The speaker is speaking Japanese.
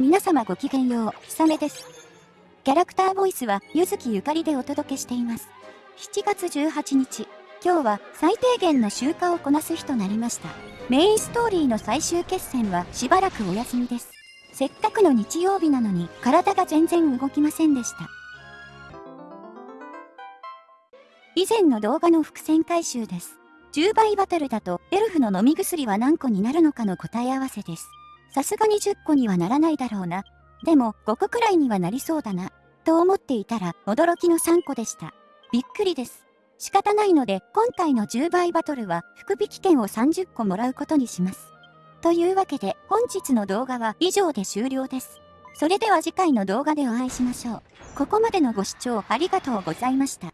皆様ごきげんよう、ひさめです。キャラクターボイスは、ゆずきゆかりでお届けしています。7月18日、今日は最低限の集荷をこなす日となりました。メインストーリーの最終決戦はしばらくお休みです。せっかくの日曜日なのに体が全然動きませんでした。以前の動画の伏線回収です。10倍バトルだとエルフの飲み薬は何個になるのかの答え合わせです。さすがに10個にはならないだろうな。でも5個くらいにはなりそうだな。と思っていたら驚きの3個でした。びっくりです。仕方ないので今回の10倍バトルは福引券を30個もらうことにします。というわけで本日の動画は以上で終了です。それでは次回の動画でお会いしましょう。ここまでのご視聴ありがとうございました。